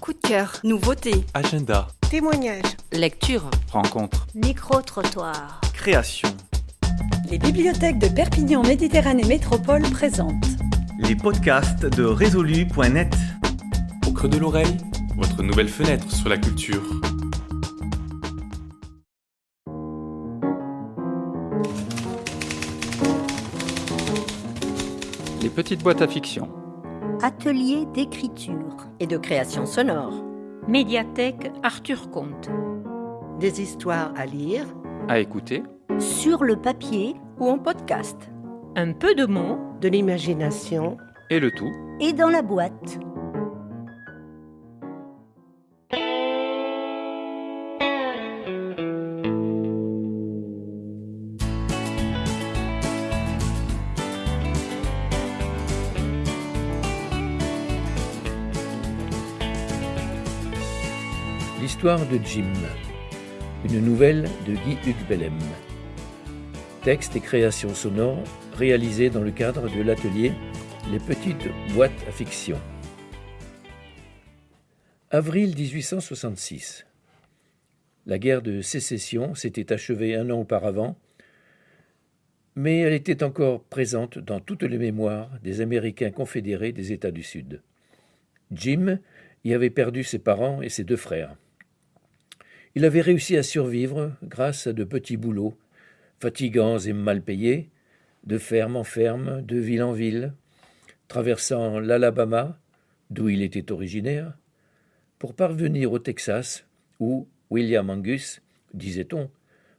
Coup de cœur, nouveauté, Agenda, Témoignages. lecture. rencontre, Micro-trottoir. création. Les bibliothèques de Perpignan Méditerranée Métropole présentent Les podcasts de résolu.net. Au creux de l'oreille, votre nouvelle fenêtre sur la culture. Les petites boîtes à fiction. Atelier d'écriture. Et de création sonore. Médiathèque Arthur Comte. Des histoires à lire À écouter, Sur le papier ou en podcast. Un peu de mots De l'imagination. et le tout et dans la boîte. L'histoire de Jim. Une nouvelle de Guy Hugues Bellem. Texte et création sonore réalisés dans le cadre de l'atelier Les petites boîtes à fiction. Avril 1866. La guerre de sécession s'était achevée un an auparavant, mais elle était encore présente dans toutes les mémoires des Américains confédérés des États du Sud. Jim y avait perdu ses parents et ses deux frères. Il avait réussi à survivre grâce à de petits boulots, fatigants et mal payés, de ferme en ferme, de ville en ville, traversant l'Alabama, d'où il était originaire, pour parvenir au Texas, où William Angus, disait-on,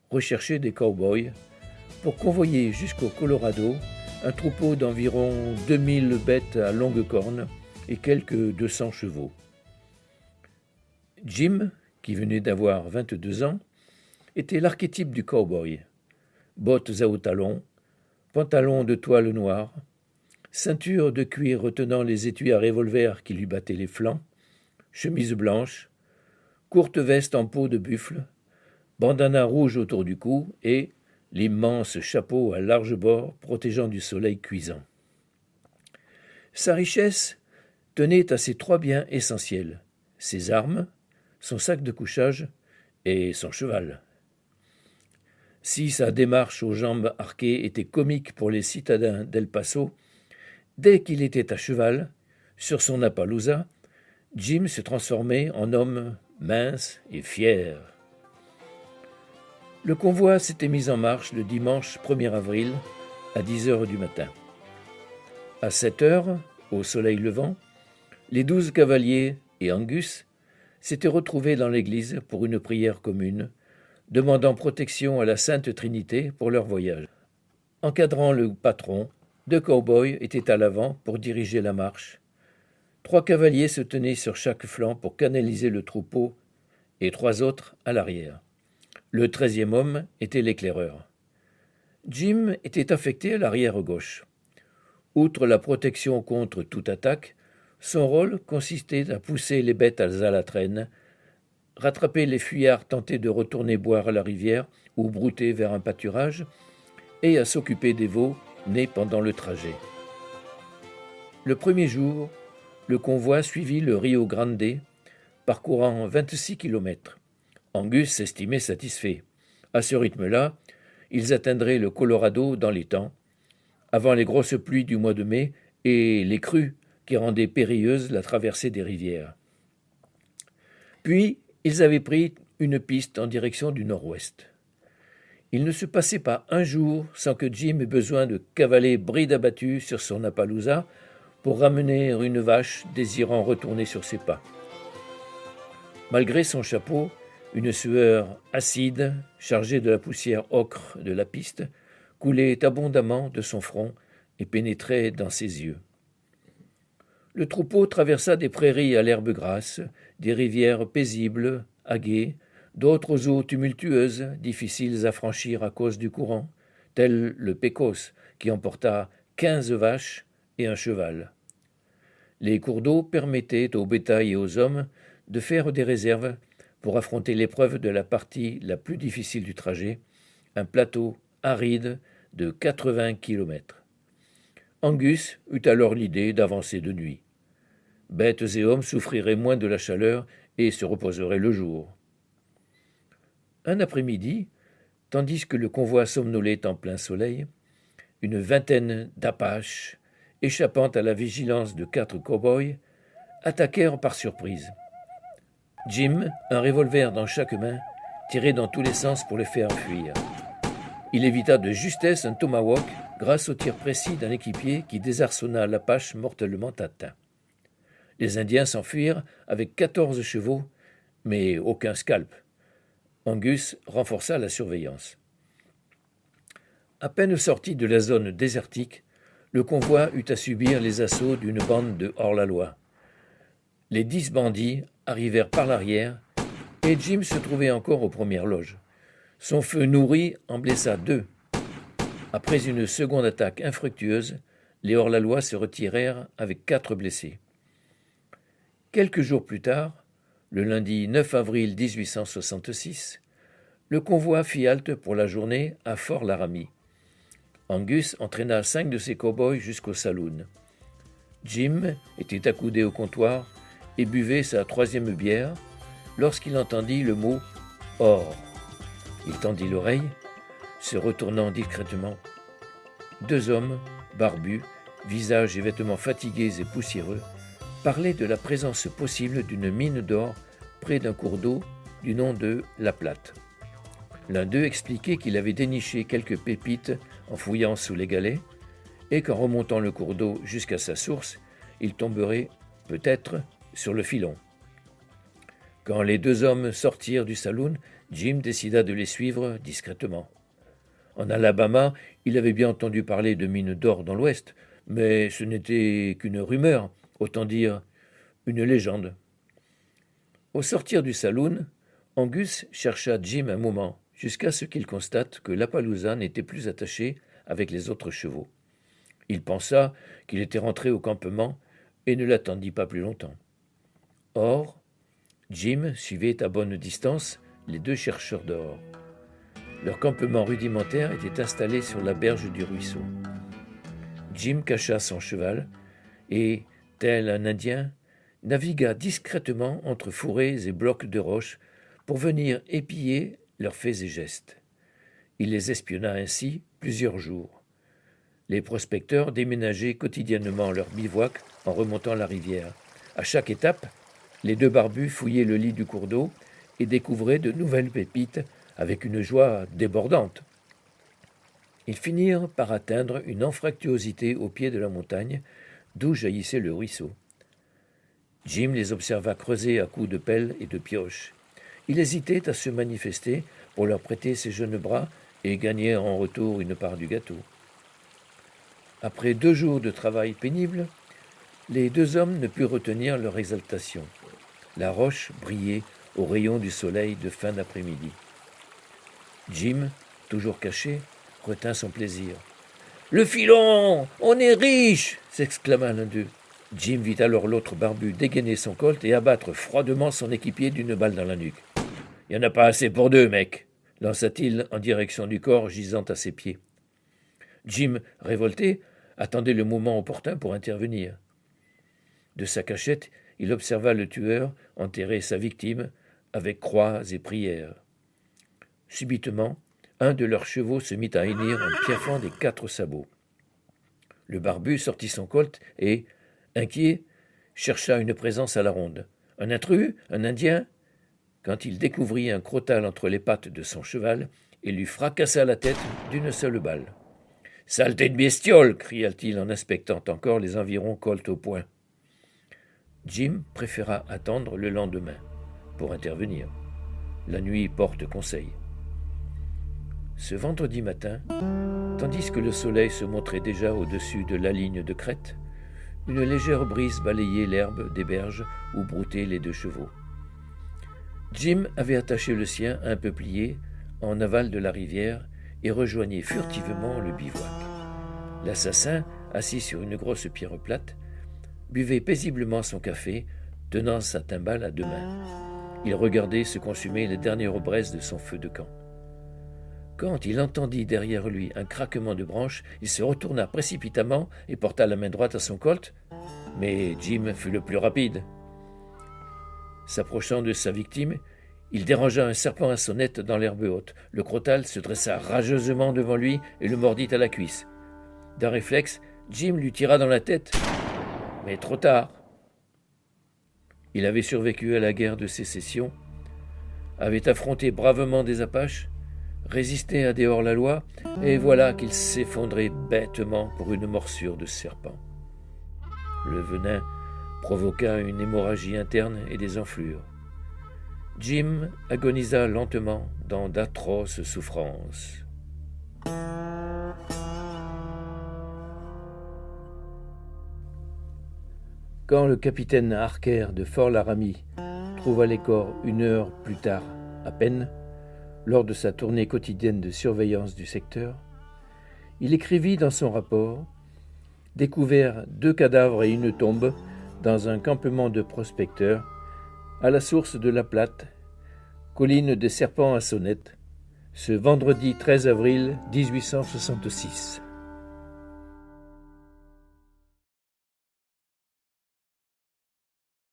recherchait des cow-boys, pour convoyer jusqu'au Colorado un troupeau d'environ 2000 bêtes à longue corne et quelques 200 chevaux. Jim, qui venait d'avoir 22 ans, était l'archétype du cow-boy. Bottes à hauts talons, pantalon de toile noire, ceinture de cuir retenant les étuis à revolver qui lui battaient les flancs, chemise blanche, courte veste en peau de buffle, bandana rouge autour du cou et l'immense chapeau à large bord protégeant du soleil cuisant. Sa richesse tenait à ses trois biens essentiels ses armes, son sac de couchage et son cheval. Si sa démarche aux jambes arquées était comique pour les citadins d'El Paso, dès qu'il était à cheval, sur son Appaloosa, Jim se transformait en homme mince et fier. Le convoi s'était mis en marche le dimanche 1er avril à 10 heures du matin. À 7 heures, au soleil levant, les douze cavaliers et Angus s'étaient retrouvés dans l'église pour une prière commune, demandant protection à la Sainte Trinité pour leur voyage. Encadrant le patron, deux cow-boys étaient à l'avant pour diriger la marche. Trois cavaliers se tenaient sur chaque flanc pour canaliser le troupeau et trois autres à l'arrière. Le treizième homme était l'éclaireur. Jim était affecté à l'arrière gauche. Outre la protection contre toute attaque, son rôle consistait à pousser les bêtes à la traîne, rattraper les fuyards tentés de retourner boire à la rivière ou brouter vers un pâturage, et à s'occuper des veaux nés pendant le trajet. Le premier jour, le convoi suivit le Rio Grande, parcourant 26 kilomètres. Angus s'estimait satisfait. À ce rythme-là, ils atteindraient le Colorado dans les temps, avant les grosses pluies du mois de mai et les crues qui rendaient périlleuse la traversée des rivières. Puis, ils avaient pris une piste en direction du nord-ouest. Il ne se passait pas un jour sans que Jim ait besoin de cavaler bride abattue sur son Appaloosa pour ramener une vache désirant retourner sur ses pas. Malgré son chapeau, une sueur acide, chargée de la poussière ocre de la piste, coulait abondamment de son front et pénétrait dans ses yeux. Le troupeau traversa des prairies à l'herbe grasse, des rivières paisibles, aguées, d'autres eaux tumultueuses, difficiles à franchir à cause du courant, tel le Pécos, qui emporta quinze vaches et un cheval. Les cours d'eau permettaient au bétail et aux hommes de faire des réserves pour affronter l'épreuve de la partie la plus difficile du trajet, un plateau aride de 80 kilomètres. Angus eut alors l'idée d'avancer de nuit. bêtes et hommes souffriraient moins de la chaleur et se reposeraient le jour. Un après-midi, tandis que le convoi somnolait en plein soleil, une vingtaine d'Apaches, échappant à la vigilance de quatre cow-boys, attaquèrent par surprise. Jim, un revolver dans chaque main, tirait dans tous les sens pour les faire fuir. Il évita de justesse un tomahawk grâce au tir précis d'un équipier qui désarçonna l'Apache mortellement atteint. Les Indiens s'enfuirent avec quatorze chevaux, mais aucun scalp. Angus renforça la surveillance. À peine sorti de la zone désertique, le convoi eut à subir les assauts d'une bande de hors-la-loi. Les dix bandits arrivèrent par l'arrière, et Jim se trouvait encore aux premières loges. Son feu nourri en blessa deux. Après une seconde attaque infructueuse, les hors-la-loi se retirèrent avec quatre blessés. Quelques jours plus tard, le lundi 9 avril 1866, le convoi fit halte pour la journée à Fort Laramie. Angus entraîna cinq de ses cow-boys jusqu'au saloon. Jim était accoudé au comptoir et buvait sa troisième bière lorsqu'il entendit le mot or. Il tendit l'oreille, se retournant discrètement. Deux hommes, barbus, visages et vêtements fatigués et poussiéreux, parlait de la présence possible d'une mine d'or près d'un cours d'eau du nom de La Plate. L'un d'eux expliquait qu'il avait déniché quelques pépites en fouillant sous les galets, et qu'en remontant le cours d'eau jusqu'à sa source, il tomberait, peut-être, sur le filon. Quand les deux hommes sortirent du saloon, Jim décida de les suivre discrètement. En Alabama, il avait bien entendu parler de mines d'or dans l'Ouest, mais ce n'était qu'une rumeur, autant dire une légende. Au sortir du saloon, Angus chercha Jim un moment, jusqu'à ce qu'il constate que l'Appaloosa n'était plus attaché avec les autres chevaux. Il pensa qu'il était rentré au campement et ne l'attendit pas plus longtemps. Or, Jim suivait à bonne distance les deux chercheurs d'or. Leur campement rudimentaire était installé sur la berge du ruisseau. Jim cacha son cheval et, tel un Indien, navigua discrètement entre fourrés et blocs de roches pour venir épier leurs faits et gestes. Il les espionna ainsi plusieurs jours. Les prospecteurs déménageaient quotidiennement leur bivouac en remontant la rivière. À chaque étape, les deux barbus fouillaient le lit du cours d'eau et découvraient de nouvelles pépites avec une joie débordante. Ils finirent par atteindre une anfractuosité au pied de la montagne d'où jaillissait le ruisseau. Jim les observa creuser à coups de pelle et de pioche. Il hésitait à se manifester pour leur prêter ses jeunes bras et gagner en retour une part du gâteau. Après deux jours de travail pénible, les deux hommes ne purent retenir leur exaltation. La roche brillait au rayon du soleil de fin d'après-midi. Jim, toujours caché, retint son plaisir. Le filon On est riche s'exclama l'un d'eux. Jim vit alors l'autre barbu dégainer son colt et abattre froidement son équipier d'une balle dans la nuque. Il n'y en a pas assez pour deux, mec lança-t-il en direction du corps gisant à ses pieds. Jim, révolté, attendait le moment opportun pour intervenir. De sa cachette, il observa le tueur enterrer sa victime avec croix et prières. Subitement, un de leurs chevaux se mit à hennir en piaffant des quatre sabots. Le barbu sortit son colt et, inquiet, chercha une présence à la ronde. Un intrus Un Indien? Quand il découvrit un crotal entre les pattes de son cheval, il lui fracassa la tête d'une seule balle. Saleté de bestiole cria-t-il en inspectant encore les environs colt au poing. Jim préféra attendre le lendemain pour intervenir. La nuit porte conseil. Ce vendredi matin, tandis que le soleil se montrait déjà au-dessus de la ligne de crête, une légère brise balayait l'herbe des berges où broutaient les deux chevaux. Jim avait attaché le sien un peu plié en aval de la rivière et rejoignait furtivement le bivouac. L'assassin, assis sur une grosse pierre plate, buvait paisiblement son café, tenant sa timbale à deux mains. Il regardait se consumer les dernières braises de son feu de camp. Quand il entendit derrière lui un craquement de branches, il se retourna précipitamment et porta la main droite à son colt. mais Jim fut le plus rapide. S'approchant de sa victime, il dérangea un serpent à sonnette dans l'herbe haute. Le crotal se dressa rageusement devant lui et le mordit à la cuisse. D'un réflexe, Jim lui tira dans la tête, mais trop tard. Il avait survécu à la guerre de sécession, avait affronté bravement des Apaches, résisté à des hors-la-loi, et voilà qu'il s'effondrait bêtement pour une morsure de serpent. Le venin provoqua une hémorragie interne et des enflures. Jim agonisa lentement dans d'atroces souffrances. Quand le capitaine Harker de Fort Laramie trouva les corps une heure plus tard à peine, lors de sa tournée quotidienne de surveillance du secteur, il écrivit dans son rapport Découvert deux cadavres et une tombe dans un campement de prospecteurs à la source de la Plate, colline des Serpents à Sonnette, ce vendredi 13 avril 1866.